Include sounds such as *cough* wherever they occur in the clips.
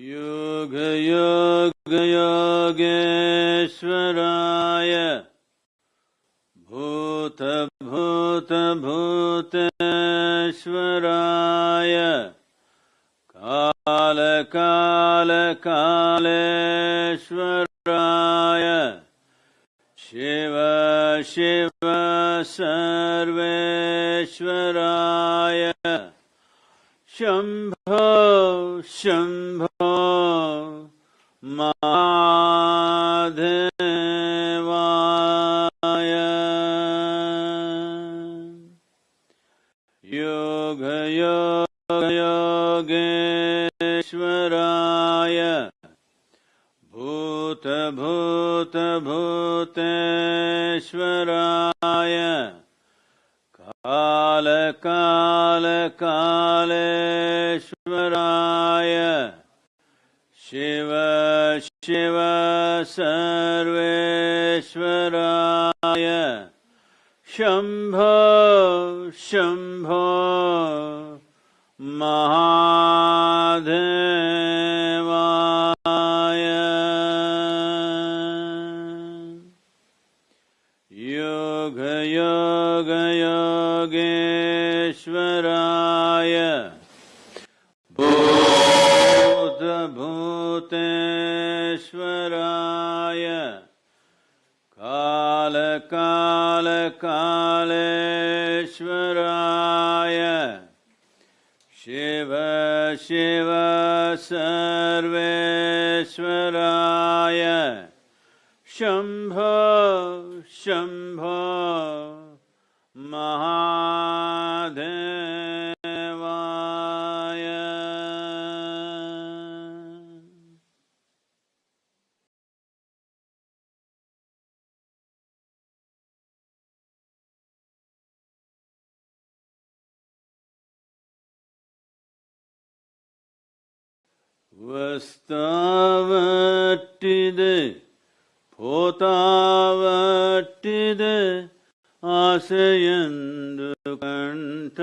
योग योग योगेश्वराय। भूत भूत भूतेश्वराय। काल काल कालेश्वराय। शिव शिव सर्वेश्वराय। शम्भो शं शिव सर्वेश्वराय। शम्भो शम्भो कालकालकालेश्वराय शिव शिव सर्वेश्वराय। शम्भो शम्भो వస్తావట్టిదే పోతావట్టిదే ఆశయందు కంట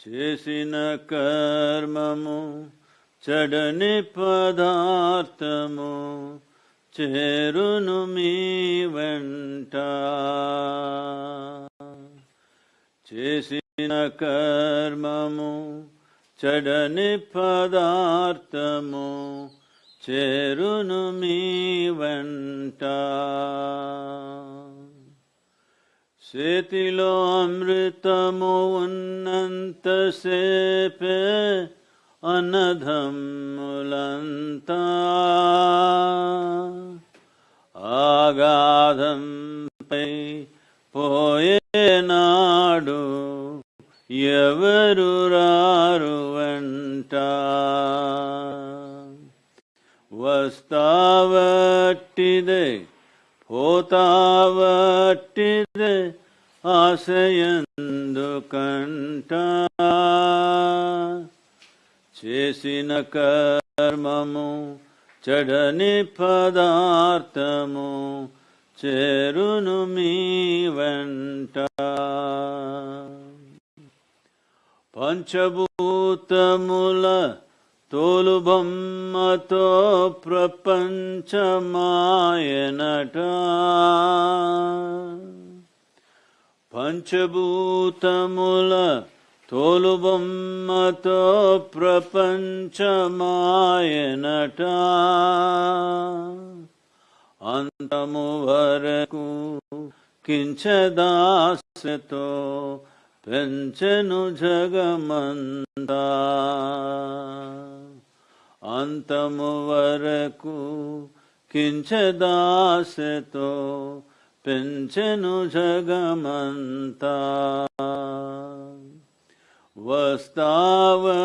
చేసిన కర్మము చెడని పదార్థము చేరును మీ వెంట. చేసిన కర్మము చడని పదార్థము చేరును మీ వెంట. చేతిలో అమృతము ఉన్నంతసేపే అన్నధమ్ములంతా ఆగాధంపై పోయేనాడు ఎవరు రారు వెంట వస్తావట్టిదే పోతావట్టిదే ఆశయందుకంట. చేసిన కర్మము చెడని పదార్థము చేరును మీ వెంట. పంచభూతముల తోలు బొమ్మతో ప్రపంచమాయనట. పంచభూతముల తోలు బొమ్మతో ప్రపంచమాయనట. అంతము వరకు కించదాసతో పెంచెను జగమంతా అంతము వరకు కించదాసతో పెంచెను జగమంతా వస్తావట్టిదే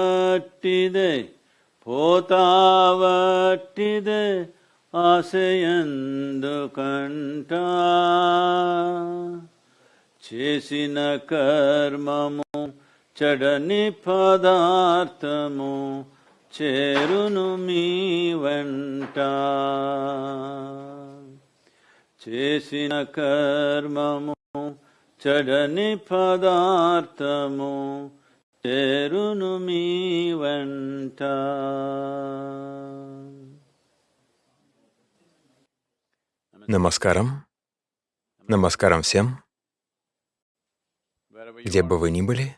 పోతావట్టిదే ఆశయందుకంట చేసిన కర్మము చడని పదార్థము చేరును మీ వెంట చేసిన కర్మము చడని పదార్థము చేరును మీ వెంట Намаскарам. Намаскарам всем, Где бы вы ни были.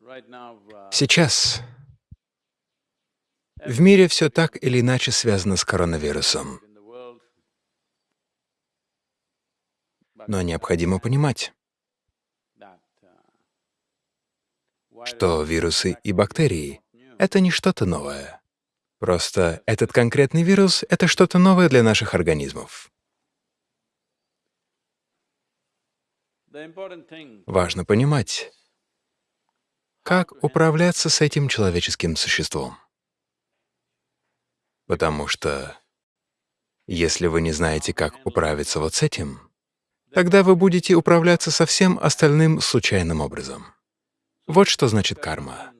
Uh, Сейчас в мире все так или иначе связано с коронавирусом. Но необходимо понимать, что вирусы и бактерии — это не что-то новое. Просто этот конкретный вирус — это что-то новое для наших организмов. Важно понимать, как управляться с этим человеческим существом. Потому что если вы не знаете, как управиться вот с этим, тогда вы будете управляться со всем остальным случайным образом. Вот что значит карма.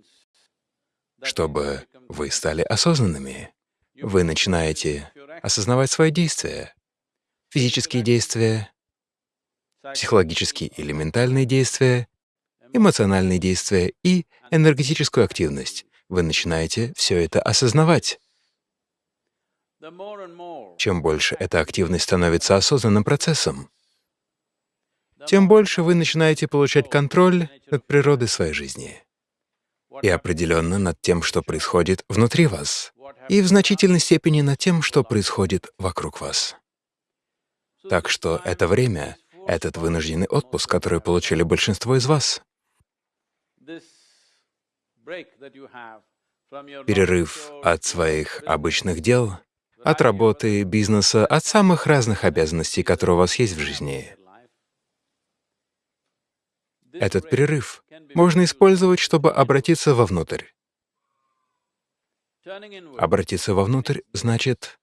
Чтобы вы стали осознанными, вы начинаете осознавать свои действия, физические действия, психологические или ментальные действия, эмоциональные действия и энергетическую активность. Вы начинаете все это осознавать. Чем больше эта активность становится осознанным процессом, тем больше вы начинаете получать контроль над природой своей жизни и определенно над тем, что происходит внутри вас, и в значительной степени над тем, что происходит вокруг вас. Так что это время, этот вынужденный отпуск, который получили большинство из вас, перерыв от своих обычных дел, от работы, бизнеса, от самых разных обязанностей, которые у вас есть в жизни. Этот перерыв можно использовать, чтобы обратиться вовнутрь. Обратиться вовнутрь значит,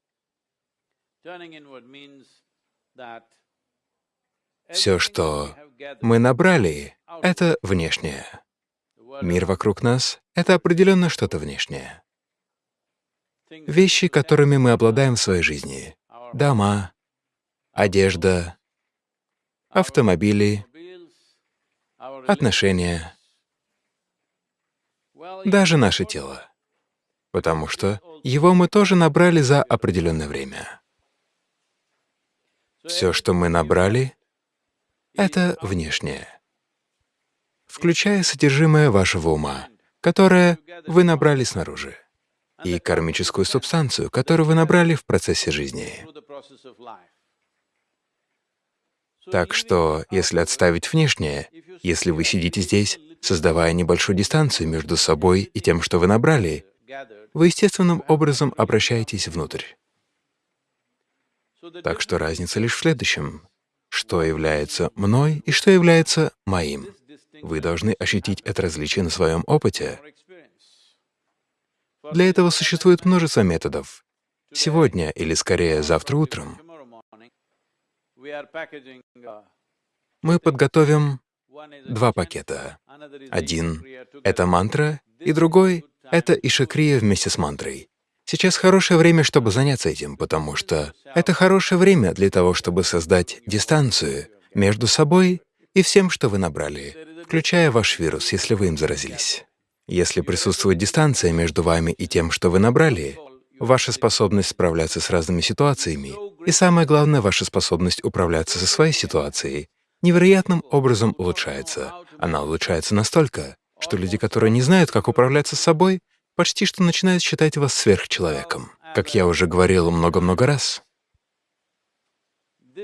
все, что мы набрали, — это внешнее. Мир вокруг нас — это определенно что-то внешнее. Вещи, которыми мы обладаем в своей жизни. Дома, одежда, автомобили, отношения, даже наше тело. Потому что его мы тоже набрали за определенное время. Все, что мы набрали, — это внешнее, включая содержимое вашего ума, которое вы набрали снаружи, и кармическую субстанцию, которую вы набрали в процессе жизни. Так что, если отставить внешнее, если вы сидите здесь, создавая небольшую дистанцию между собой и тем, что вы набрали, вы естественным образом обращаетесь внутрь. Так что разница лишь в следующем. Что является мной и что является моим. Вы должны ощутить это различие на своем опыте. Для этого существует множество методов. Сегодня, или скорее завтра утром, мы подготовим два пакета. Один это мантра, и другой — это ишакрия вместе с мантрой. Сейчас хорошее время, чтобы заняться этим, потому что это хорошее время для того, чтобы создать дистанцию между собой и всем, что вы набрали, включая ваш вирус, если вы им заразились. Если присутствует дистанция между вами и тем, что вы набрали, ваша способность справляться с разными ситуациями и, самое главное, ваша способность управляться со своей ситуацией невероятным образом улучшается. Она улучшается настолько, что люди, которые не знают, как управляться с собой, почти что начинают считать вас сверхчеловеком. Как я уже говорил много-много раз,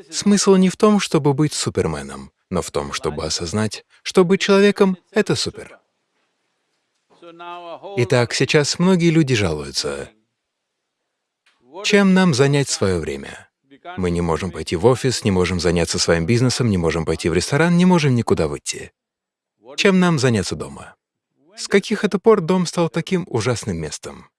смысл не в том, чтобы быть суперменом, но в том, чтобы осознать, что быть человеком — это супер. Итак, сейчас многие люди жалуются. Чем нам занять свое время? Мы не можем пойти в офис, не можем заняться своим бизнесом, не можем пойти в ресторан, не можем никуда выйти. Чем нам заняться дома? С каких это пор дом стал таким ужасным местом?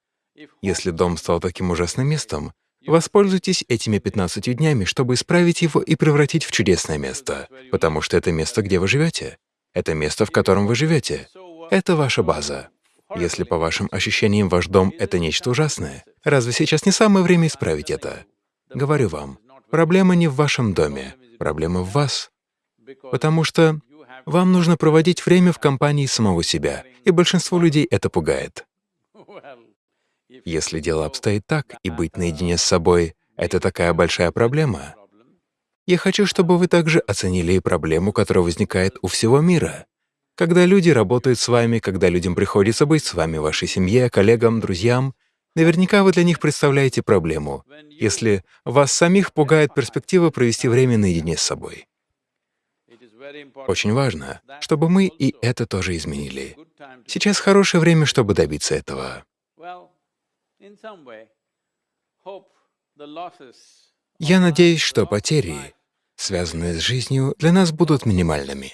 Если дом стал таким ужасным местом, воспользуйтесь этими 15 днями, чтобы исправить его и превратить в чудесное место, потому что это место, где вы живете. Это место, в котором вы живете. Это ваша база. Если по вашим ощущениям ваш дом — это нечто ужасное, разве сейчас не самое время исправить это? Говорю вам, проблема не в вашем доме, проблема в вас. Потому что вам нужно проводить время в компании самого себя, и большинство людей это пугает. Если дело обстоит так, и быть наедине с собой — это такая большая проблема, я хочу, чтобы вы также оценили и проблему, которая возникает у всего мира. Когда люди работают с вами, когда людям приходится быть с вами, вашей семье, коллегам, друзьям, наверняка вы для них представляете проблему, если вас самих пугает перспектива провести время наедине с собой. Очень важно, чтобы мы и это тоже изменили. Сейчас хорошее время, чтобы добиться этого. Я надеюсь, что потери, связанные с жизнью, для нас будут минимальными.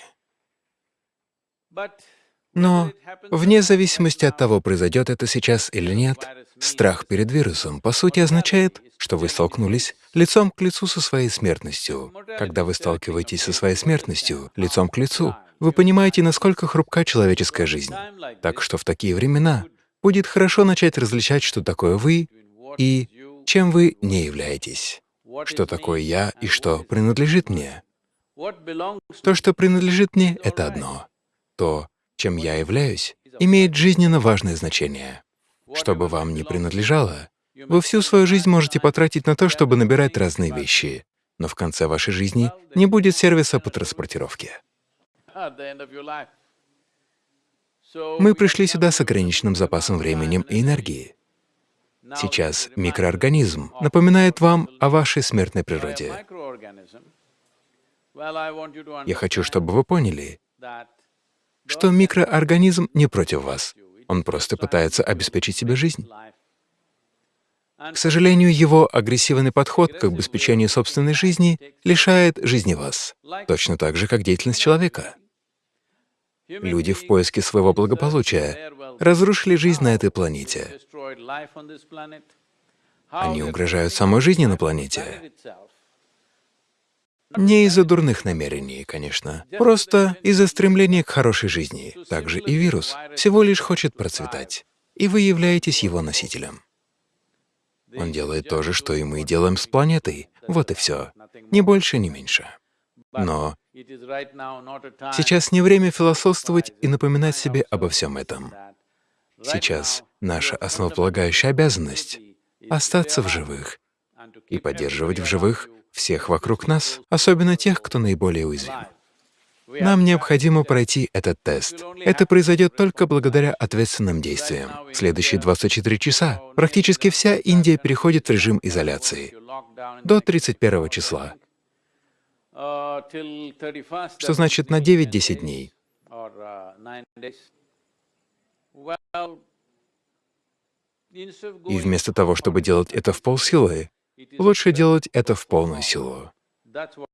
Но вне зависимости от того, произойдет это сейчас или нет, страх перед вирусом, по сути, означает, что вы столкнулись лицом к лицу со своей смертностью. Когда вы сталкиваетесь со своей смертностью лицом к лицу, вы понимаете, насколько хрупка человеческая жизнь. Так что в такие времена будет хорошо начать различать, что такое вы и чем вы не являетесь, что такое я и что принадлежит мне. То, что принадлежит мне, — это одно. То, чем я являюсь, имеет жизненно важное значение. Что бы вам ни принадлежало, вы всю свою жизнь можете потратить на то, чтобы набирать разные вещи, но в конце вашей жизни не будет сервиса по транспортировке. Мы пришли сюда с ограниченным запасом времени и энергии. Сейчас микроорганизм напоминает вам о вашей смертной природе. Я хочу, чтобы вы поняли, что микроорганизм не против вас. Он просто пытается обеспечить себе жизнь. К сожалению, его агрессивный подход к обеспечению собственной жизни лишает жизни вас, точно так же, как деятельность человека. Люди в поиске своего благополучия разрушили жизнь на этой планете. Они угрожают самой жизни на планете. Не из-за дурных намерений, конечно, просто из-за стремления к хорошей жизни. Также и вирус всего лишь хочет процветать, и вы являетесь его носителем. Он делает то же, что и мы делаем с планетой. Вот и все. Ни больше, ни меньше. Но сейчас не время философствовать и напоминать себе обо всем этом. Сейчас наша основополагающая обязанность — остаться в живых и поддерживать в живых всех вокруг нас, особенно тех, кто наиболее уязвим. Нам необходимо пройти этот тест. Это произойдет только благодаря ответственным действиям. В следующие 24 часа практически вся Индия переходит в режим изоляции до 31 числа, что значит на 9-10 дней. И вместо того, чтобы делать это в полсилы, Лучше делать это в полную силу.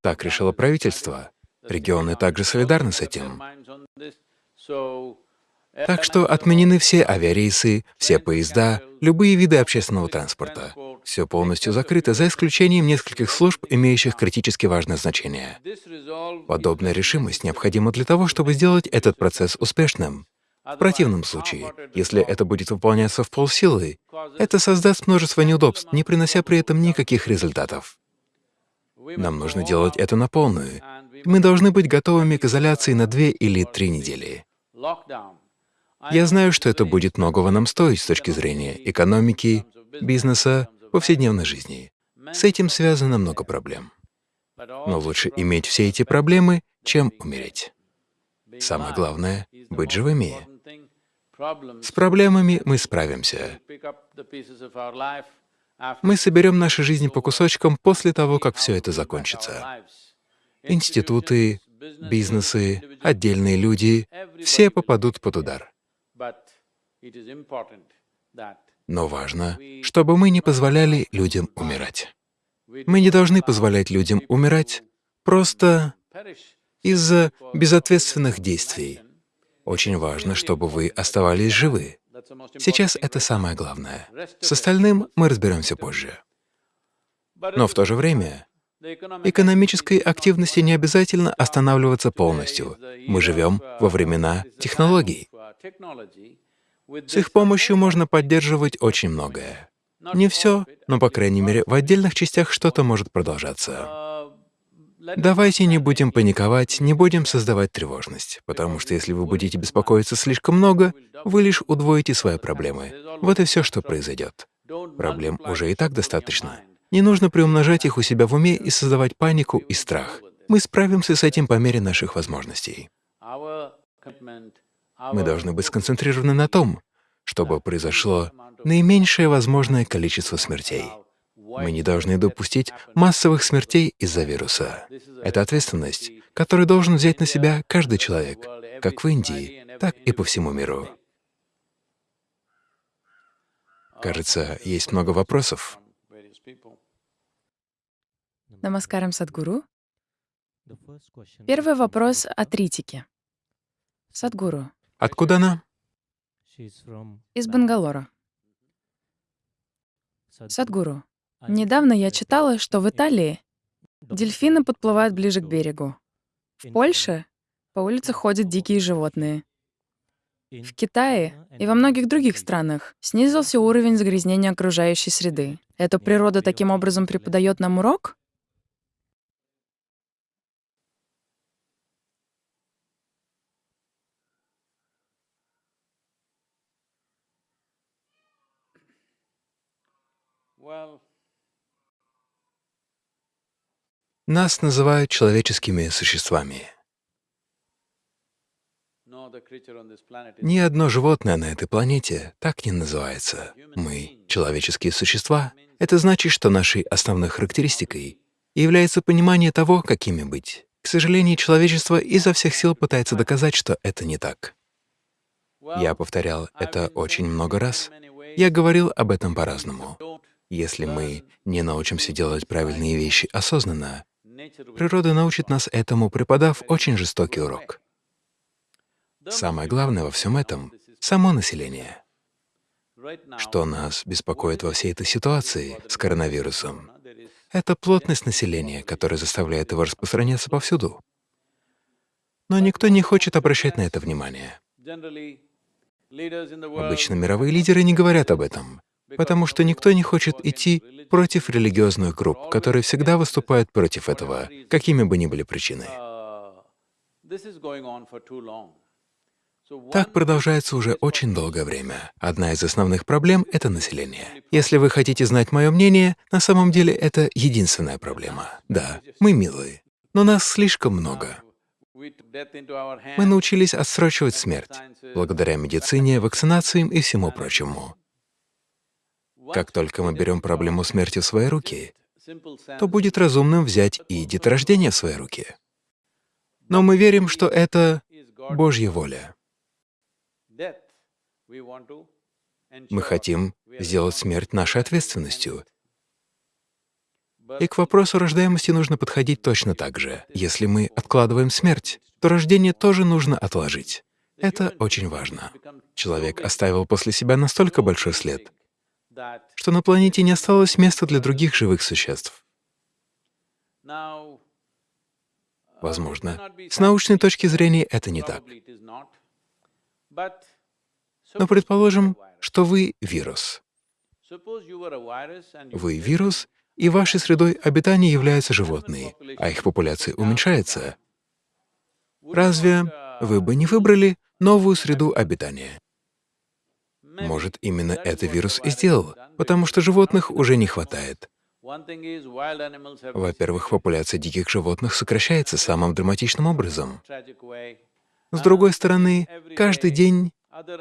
Так решило правительство. Регионы также солидарны с этим. Так что отменены все авиарейсы, все поезда, любые виды общественного транспорта. Все полностью закрыто, за исключением нескольких служб, имеющих критически важное значение. Подобная решимость необходима для того, чтобы сделать этот процесс успешным. В противном случае, если это будет выполняться в полсилы, это создаст множество неудобств, не принося при этом никаких результатов. Нам нужно делать это на полную. Мы должны быть готовыми к изоляции на две или три недели. Я знаю, что это будет многого нам стоить с точки зрения экономики, бизнеса, повседневной жизни. С этим связано много проблем. Но лучше иметь все эти проблемы, чем умереть. Самое главное — быть живыми. С проблемами мы справимся. Мы соберем наши жизни по кусочкам после того, как все это закончится. Институты, бизнесы, отдельные люди — все попадут под удар. Но важно, чтобы мы не позволяли людям умирать. Мы не должны позволять людям умирать просто из-за безответственных действий. Очень важно, чтобы вы оставались живы. Сейчас это самое главное. С остальным мы разберемся позже. Но в то же время экономической активности не обязательно останавливаться полностью. Мы живем во времена технологий. С их помощью можно поддерживать очень многое. Не все, но, по крайней мере, в отдельных частях что-то может продолжаться. Давайте не будем паниковать, не будем создавать тревожность, потому что если вы будете беспокоиться слишком много, вы лишь удвоите свои проблемы. Вот и все, что произойдет. Проблем уже и так достаточно. Не нужно приумножать их у себя в уме и создавать панику и страх. Мы справимся с этим по мере наших возможностей. Мы должны быть сконцентрированы на том, чтобы произошло наименьшее возможное количество смертей. Мы не должны допустить массовых смертей из-за вируса. Это ответственность, которую должен взять на себя каждый человек, как в Индии, так и по всему миру. Кажется, есть много вопросов. Намаскарам Садгуру. Первый вопрос от Ритики. Садгуру, Откуда она? из Бангалора. Садгуру, недавно я читала, что в Италии дельфины подплывают ближе к берегу. В Польше по улице ходят дикие животные. В Китае и во многих других странах снизился уровень загрязнения окружающей среды. Эта природа таким образом преподает нам урок? Well, Нас называют человеческими существами. Ни одно животное на этой планете так не называется. Мы — человеческие существа. Это значит, что нашей основной характеристикой является понимание того, какими быть. К сожалению, человечество изо всех сил пытается доказать, что это не так. Я повторял это очень много раз. Я говорил об этом по-разному. Если мы не научимся делать правильные вещи осознанно, природа научит нас этому, преподав очень жестокий урок. Самое главное во всем этом — само население. Что нас беспокоит во всей этой ситуации с коронавирусом? Это плотность населения, которая заставляет его распространяться повсюду. Но никто не хочет обращать на это внимание. Обычно мировые лидеры не говорят об этом, потому что никто не хочет идти против религиозных групп, которые всегда выступают против этого, какими бы ни были причины. Так продолжается уже очень долгое время. Одна из основных проблем — это население. Если вы хотите знать мое мнение, на самом деле это единственная проблема. Да, мы милые, но нас слишком много. Мы научились отсрочивать смерть благодаря медицине, вакцинациям и всему прочему. Как только мы берем проблему смерти в свои руки, то будет разумным взять и деторождение в свои руки. Но мы верим, что это Божья воля. Мы хотим сделать смерть нашей ответственностью. И к вопросу рождаемости нужно подходить точно так же. Если мы откладываем смерть, то рождение тоже нужно отложить. Это очень важно. Человек оставил после себя настолько большой след, что на планете не осталось места для других живых существ. Возможно, с научной точки зрения это не так. Но предположим, что вы — вирус. Вы — вирус, и вашей средой обитания являются животные, а их популяция уменьшается. Разве вы бы не выбрали новую среду обитания? Может, именно это вирус и сделал, потому что животных уже не хватает. Во-первых, популяция диких животных сокращается самым драматичным образом. С другой стороны, каждый день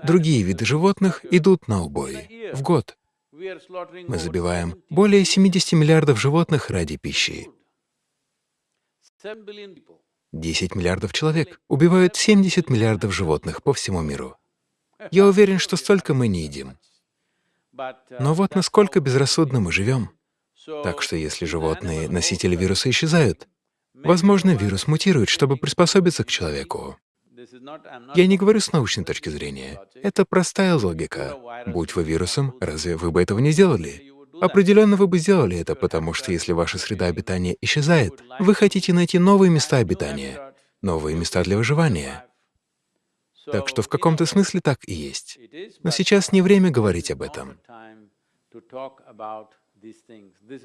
другие виды животных идут на убой в год. Мы забиваем более 70 миллиардов животных ради пищи. 10 миллиардов человек убивают 70 миллиардов животных по всему миру. Я уверен, что столько мы не едим. Но вот насколько безрассудно мы живем. Так что если животные, носители вируса, исчезают, возможно, вирус мутирует, чтобы приспособиться к человеку. Я не говорю с научной точки зрения. Это простая логика. Будь вы вирусом, разве вы бы этого не сделали? Определенно вы бы сделали это, потому что если ваша среда обитания исчезает, вы хотите найти новые места обитания, новые места для выживания. Так что в каком-то смысле так и есть. Но сейчас не время говорить об этом.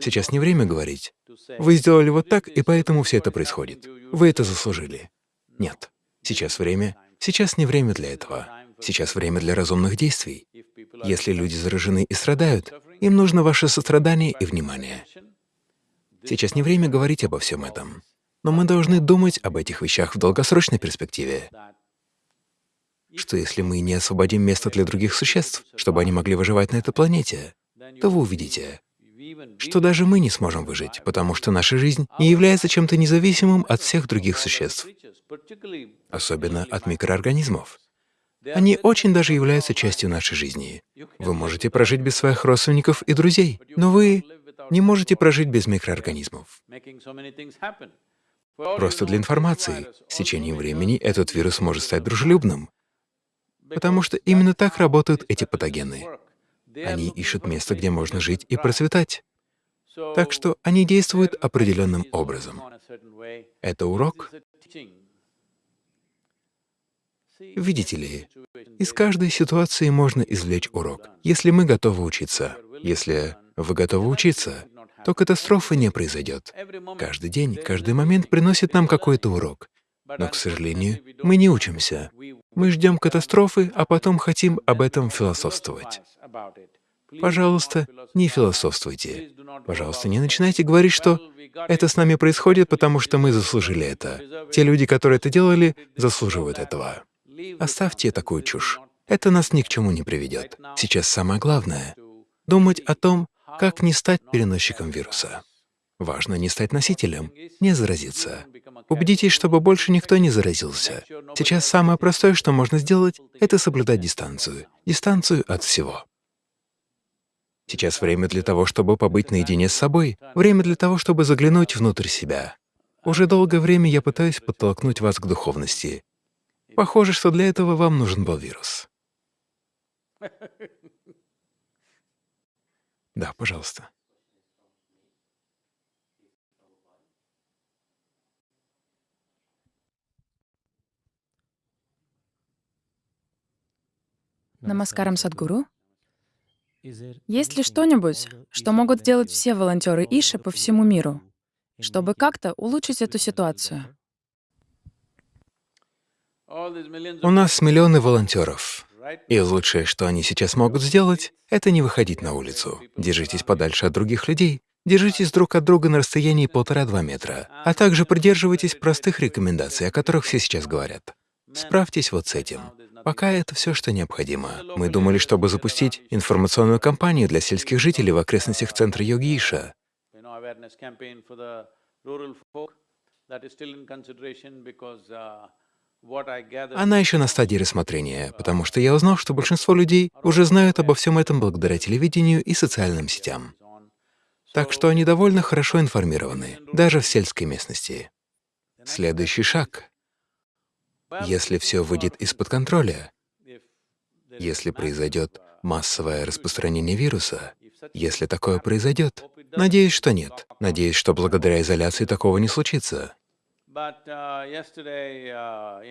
Сейчас не время говорить. Вы сделали вот так, и поэтому все это происходит. Вы это заслужили. Нет. Сейчас время. Сейчас не время для этого. Сейчас время для разумных действий. Если люди заражены и страдают, им нужно ваше сострадание и внимание. Сейчас не время говорить обо всем этом. Но мы должны думать об этих вещах в долгосрочной перспективе. Что если мы не освободим место для других существ, чтобы они могли выживать на этой планете, то вы увидите, что даже мы не сможем выжить, потому что наша жизнь не является чем-то независимым от всех других существ, особенно от микроорганизмов. Они очень даже являются частью нашей жизни. Вы можете прожить без своих родственников и друзей, но вы не можете прожить без микроорганизмов. Просто для информации, с течением времени этот вирус может стать дружелюбным, потому что именно так работают эти патогены. Они ищут место, где можно жить и процветать. Так что они действуют определенным образом. Это урок. Видите ли, из каждой ситуации можно извлечь урок, если мы готовы учиться. Если вы готовы учиться, то катастрофы не произойдет. Каждый день, каждый момент приносит нам какой-то урок. Но, к сожалению, мы не учимся. Мы ждем катастрофы, а потом хотим об этом философствовать. Пожалуйста, не философствуйте. Пожалуйста, не начинайте говорить, что это с нами происходит, потому что мы заслужили это. Те люди, которые это делали, заслуживают этого. Оставьте такую чушь. Это нас ни к чему не приведет. Сейчас самое главное — думать о том, как не стать переносчиком вируса. Важно не стать носителем, не заразиться. Убедитесь, чтобы больше никто не заразился. Сейчас самое простое, что можно сделать, это соблюдать дистанцию. Дистанцию от всего. Сейчас время для того, чтобы побыть наедине с собой, время для того, чтобы заглянуть внутрь себя. Уже долгое время я пытаюсь подтолкнуть вас к духовности. Похоже, что для этого вам нужен был вирус. *laughs* Да, пожалуйста. Намаскарам Садгуру. Есть ли что-нибудь, что могут сделать все волонтеры Иши по всему миру, чтобы как-то улучшить эту ситуацию? У нас миллионы волонтеров. И лучшее, что они сейчас могут сделать, это не выходить на улицу. Держитесь подальше от других людей, держитесь друг от друга на расстоянии полтора-два метра, а также придерживайтесь простых рекомендаций, о которых все сейчас говорят. Справьтесь вот с этим. Пока это все, что необходимо. Мы думали, чтобы запустить информационную кампанию для сельских жителей в окрестностях центра Йогиша. Она еще на стадии рассмотрения, потому что я узнал, что большинство людей уже знают обо всем этом благодаря телевидению и социальным сетям. Так что они довольно хорошо информированы, даже в сельской местности. Следующий шаг если все выйдет из-под контроля, если произойдет массовое распространение вируса, если такое произойдет, надеюсь, что нет. Надеюсь, что благодаря изоляции такого не случится.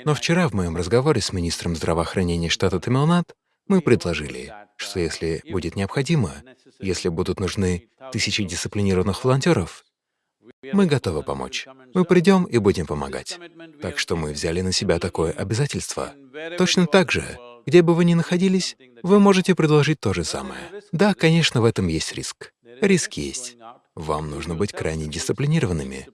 Но вчера в моем разговоре с министром здравоохранения штата Тамилнад мы предложили, что если будет необходимо, если будут нужны тысячи дисциплинированных волонтеров, мы готовы помочь. Мы придем и будем помогать. Так что мы взяли на себя такое обязательство. Точно так же, где бы вы ни находились, вы можете предложить то же самое. Да, конечно, в этом есть риск. Риск есть. Вам нужно быть крайне дисциплинированными,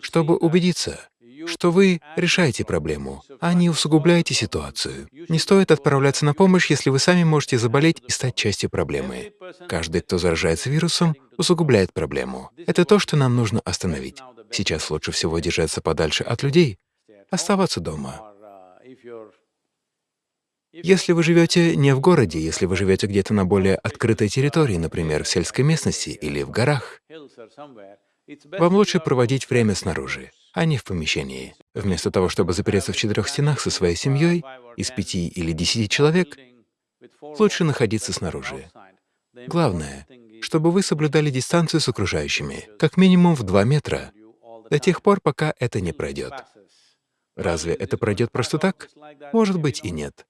чтобы убедиться, что вы решаете проблему, а не усугубляете ситуацию. Не стоит отправляться на помощь, если вы сами можете заболеть и стать частью проблемы. Каждый, кто заражается вирусом, усугубляет проблему. Это то, что нам нужно остановить. Сейчас лучше всего держаться подальше от людей, оставаться дома. Если вы живете не в городе, если вы живете где-то на более открытой территории, например, в сельской местности или в горах, вам лучше проводить время снаружи а не в помещении. Вместо того, чтобы запереться в четырех стенах со своей семьей из пяти или десяти человек, лучше находиться снаружи. Главное, чтобы вы соблюдали дистанцию с окружающими, как минимум в два метра, до тех пор, пока это не пройдет. Разве это пройдет просто так? Может быть и нет.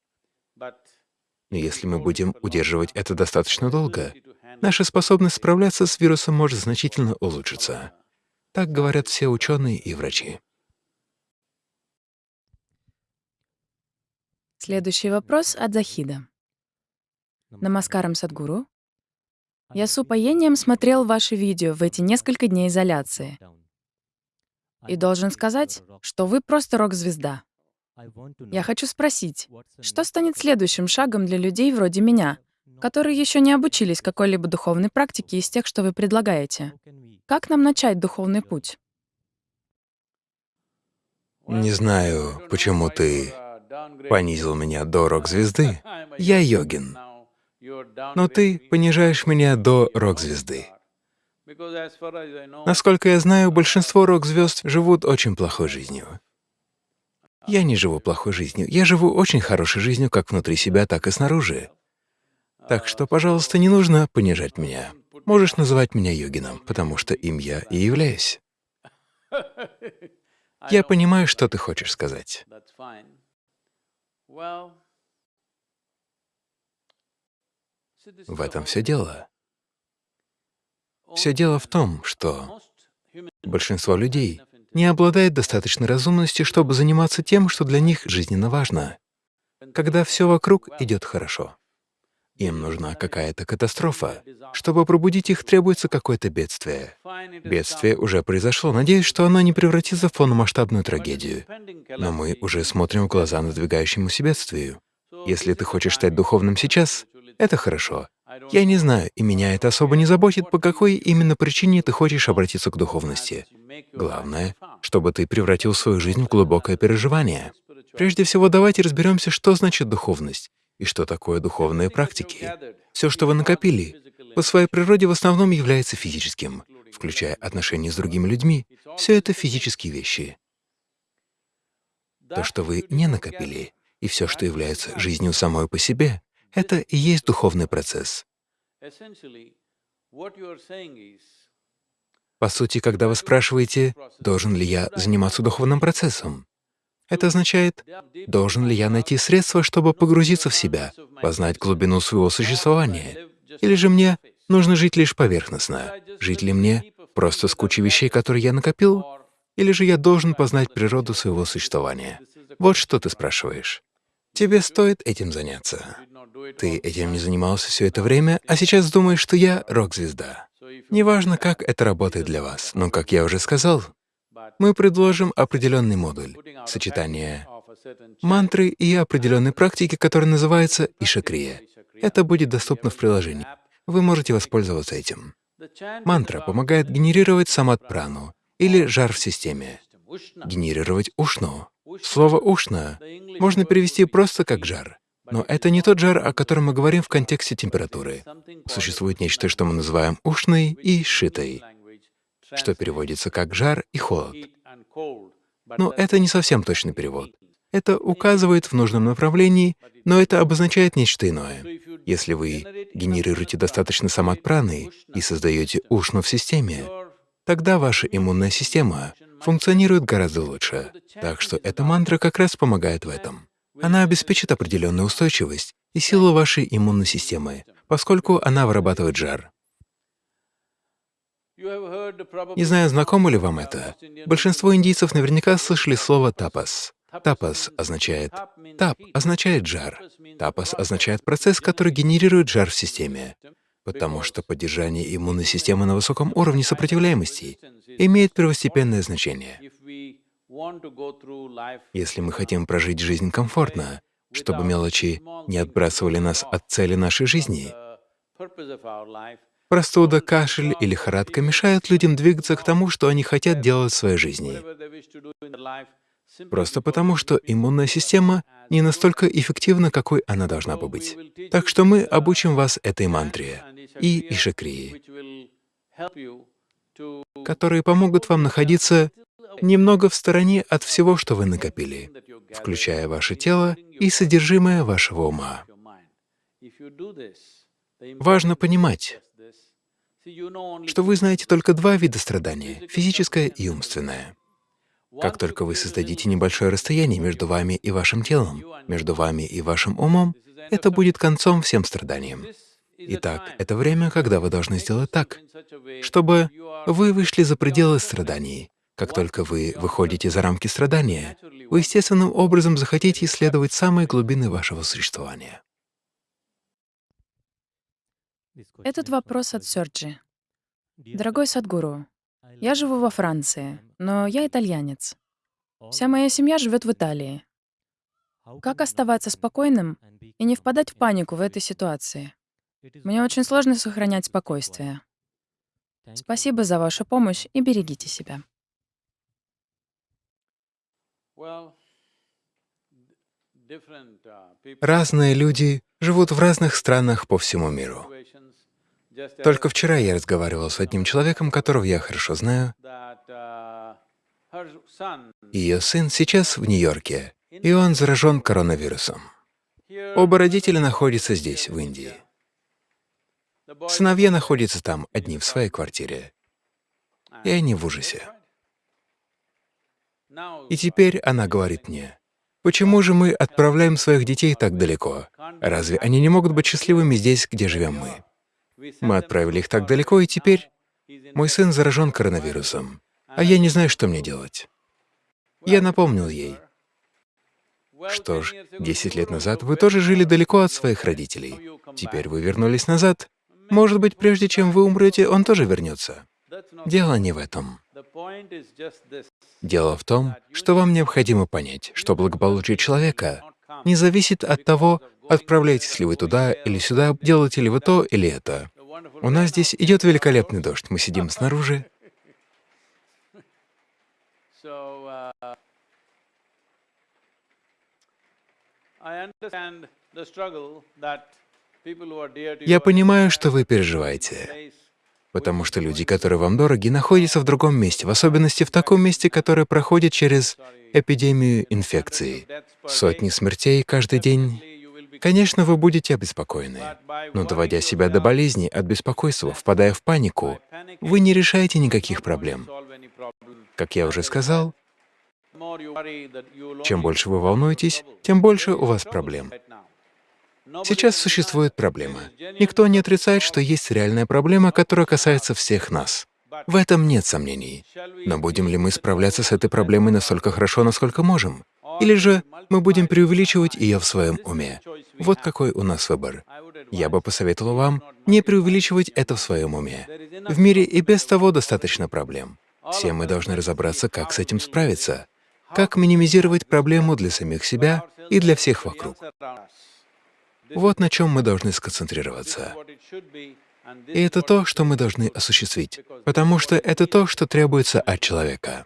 Но если мы будем удерживать это достаточно долго, наша способность справляться с вирусом может значительно улучшиться. Так говорят все ученые и врачи. Следующий вопрос от Захида. Намаскарам Садгуру. Я с упоением смотрел ваши видео в эти несколько дней изоляции. И должен сказать, что вы просто рок-звезда. Я хочу спросить, что станет следующим шагом для людей вроде меня, которые еще не обучились какой-либо духовной практике из тех, что вы предлагаете? Как нам начать духовный путь? Не знаю, почему ты понизил меня до рок-звезды. *laughs* Я йогин. Но ты понижаешь меня до рок-звезды. Насколько я знаю, большинство рок-звезд живут очень плохой жизнью. Я не живу плохой жизнью, я живу очень хорошей жизнью как внутри себя, так и снаружи. Так что, пожалуйста, не нужно понижать меня. Можешь называть меня йогином, потому что им я и являюсь. *laughs* Я понимаю, что ты хочешь сказать. В этом все дело. Все дело в том, что большинство людей не обладает достаточной разумностью, чтобы заниматься тем, что для них жизненно важно, когда все вокруг идет хорошо. Им нужна какая-то катастрофа. Чтобы пробудить их, требуется какое-то бедствие. Бедствие уже произошло. Надеюсь, что оно не превратится в полномасштабную трагедию. Но мы уже смотрим в глаза надвигающемуся бедствию. Если ты хочешь стать духовным сейчас, это хорошо. Я не знаю, и меня это особо не заботит, по какой именно причине ты хочешь обратиться к духовности. Главное, чтобы ты превратил свою жизнь в глубокое переживание. Прежде всего, давайте разберемся, что значит духовность и что такое духовные практики. Все, что вы накопили, по своей природе в основном является физическим, включая отношения с другими людьми. Все это физические вещи. То, что вы не накопили, и все, что является жизнью самой по себе, это и есть духовный процесс. По сути, когда вы спрашиваете, должен ли я заниматься духовным процессом, это означает, должен ли я найти средства, чтобы погрузиться в себя, познать глубину своего существования, или же мне нужно жить лишь поверхностно, жить ли мне просто с кучей вещей, которые я накопил, или же я должен познать природу своего существования. Вот что ты спрашиваешь. Тебе стоит этим заняться. Ты этим не занимался все это время, а сейчас думаешь, что я рок-звезда. Неважно, как это работает для вас, но, как я уже сказал, мы предложим определенный модуль, сочетание мантры и определенной практики, которая называется Ишакрия. Это будет доступно в приложении. Вы можете воспользоваться этим. Мантра помогает генерировать самат-прану, или жар в системе, генерировать ушну. Слово «ушна» можно перевести просто как «жар». Но это не тот жар, о котором мы говорим в контексте температуры. Существует нечто, что мы называем ушной и шитой что переводится как «жар» и «холод». Но это не совсем точный перевод. Это указывает в нужном направлении, но это обозначает нечто иное. Если вы генерируете достаточно самат-праны и создаете ушну в системе, тогда ваша иммунная система функционирует гораздо лучше. Так что эта мантра как раз помогает в этом. Она обеспечит определенную устойчивость и силу вашей иммунной системы, поскольку она вырабатывает жар. Не знаю, знакомо ли вам это. Большинство индийцев наверняка слышали слово «тапас». Тапас означает «тап» означает «жар». Тапас означает процесс, который генерирует жар в системе, потому что поддержание иммунной системы на высоком уровне сопротивляемости имеет первостепенное значение. Если мы хотим прожить жизнь комфортно, чтобы мелочи не отбрасывали нас от цели нашей жизни, Простуда, кашель или лихорадка мешают людям двигаться к тому, что они хотят делать в своей жизни. Просто потому, что иммунная система не настолько эффективна, какой она должна бы быть. Так что мы обучим вас этой мантре и ишакрии, которые помогут вам находиться немного в стороне от всего, что вы накопили, включая ваше тело и содержимое вашего ума. Важно понимать, что вы знаете только два вида страдания — физическое и умственное. Как только вы создадите небольшое расстояние между вами и вашим телом, между вами и вашим умом, это будет концом всем страданиям. Итак, это время, когда вы должны сделать так, чтобы вы вышли за пределы страданий. Как только вы выходите за рамки страдания, вы естественным образом захотите исследовать самые глубины вашего существования. Этот вопрос от Сёрджи. Дорогой Садгуру, я живу во Франции, но я итальянец. Вся моя семья живет в Италии. Как оставаться спокойным и не впадать в панику в этой ситуации? Мне очень сложно сохранять спокойствие. Спасибо за вашу помощь и берегите себя. Разные люди живут в разных странах по всему миру. Только вчера я разговаривал с одним человеком, которого я хорошо знаю. Ее сын сейчас в Нью-Йорке, и он заражен коронавирусом. Оба родителя находятся здесь, в Индии. Сыновья находятся там, одни в своей квартире. И они в ужасе. И теперь она говорит мне, почему же мы отправляем своих детей так далеко? Разве они не могут быть счастливыми здесь, где живем мы? Мы отправили их так далеко, и теперь мой сын заражен коронавирусом, а я не знаю, что мне делать. Я напомнил ей, что ж, 10 лет назад вы тоже жили далеко от своих родителей. Теперь вы вернулись назад. Может быть, прежде чем вы умрете, он тоже вернется. Дело не в этом. Дело в том, что вам необходимо понять, что благополучие человека не зависит от того, отправляетесь ли вы туда или сюда, делаете ли вы то или это. У нас здесь идет великолепный дождь, мы сидим снаружи. Я понимаю, что вы переживаете, потому что люди, которые вам дороги, находятся в другом месте, в особенности в таком месте, которое проходит через эпидемию инфекции. Сотни смертей каждый день. Конечно, вы будете обеспокоены, но доводя себя до болезни, от беспокойства, впадая в панику, вы не решаете никаких проблем. Как я уже сказал, чем больше вы волнуетесь, тем больше у вас проблем. Сейчас существует проблема. Никто не отрицает, что есть реальная проблема, которая касается всех нас. В этом нет сомнений. Но будем ли мы справляться с этой проблемой настолько хорошо, насколько можем? Или же мы будем преувеличивать ее в своем уме? Вот какой у нас выбор. Я бы посоветовал вам не преувеличивать это в своем уме. В мире и без того достаточно проблем. Все мы должны разобраться, как с этим справиться, как минимизировать проблему для самих себя и для всех вокруг. Вот на чем мы должны сконцентрироваться. И это то, что мы должны осуществить, потому что это то, что требуется от человека.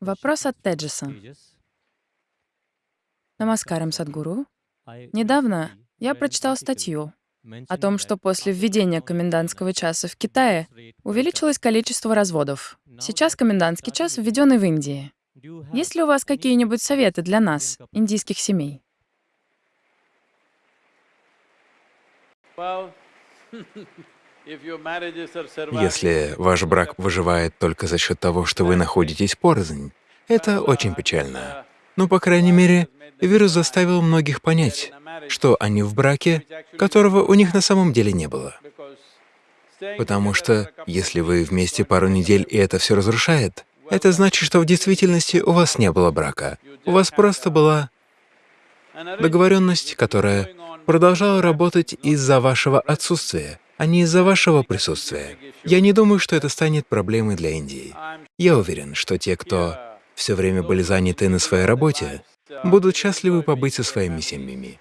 Вопрос от Теджиса. Намаскарам, Садгуру. Недавно я прочитал статью о том, что после введения комендантского часа в Китае увеличилось количество разводов. Сейчас комендантский час введен и в Индии. Есть ли у вас какие-нибудь советы для нас, индийских семей? *laughs* Если ваш брак выживает только за счет того, что вы находитесь порознь, это очень печально. Но, по крайней мере, вирус заставил многих понять, что они в браке, которого у них на самом деле не было. Потому что если вы вместе пару недель и это все разрушает, это значит, что в действительности у вас не было брака. У вас просто была договоренность, которая продолжала работать из-за вашего отсутствия, а не из-за вашего присутствия. Я не думаю, что это станет проблемой для Индии. Я уверен, что те, кто все время были заняты на своей работе, будут счастливы побыть со своими семьями.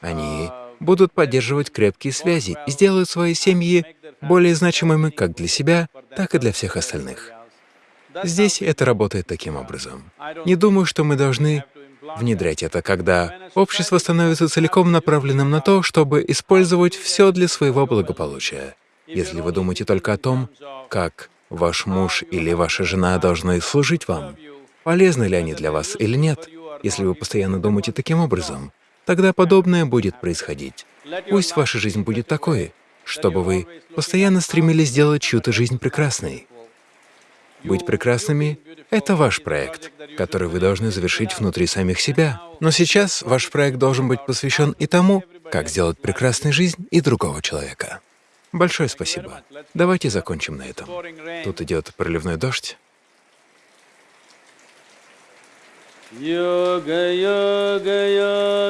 Они будут поддерживать крепкие связи и сделают свои семьи более значимыми как для себя, так и для всех остальных. Здесь это работает таким образом. Не думаю, что мы должны внедрять это, когда общество становится целиком направленным на то, чтобы использовать все для своего благополучия. Если вы думаете только о том, как ваш муж или ваша жена должны служить вам, полезны ли они для вас или нет, если вы постоянно думаете таким образом, тогда подобное будет происходить. Пусть ваша жизнь будет такой, чтобы вы постоянно стремились сделать чью-то жизнь прекрасной. Быть прекрасными — это ваш проект, который вы должны завершить внутри самих себя. Но сейчас ваш проект должен быть посвящен и тому, как сделать прекрасной жизнь и другого человека. Большое спасибо. Давайте закончим на этом. Тут идет проливной дождь. Yoga Yoga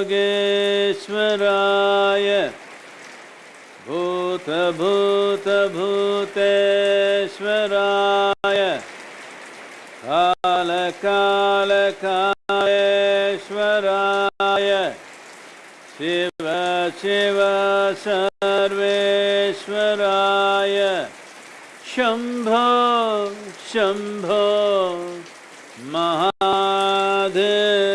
Yogeshwaraya भूत भूत भूतेश्वराय। काल काल कालेश्वराय। शिव शिव सर्वेश्वराय। शंभो शंभो महादेव।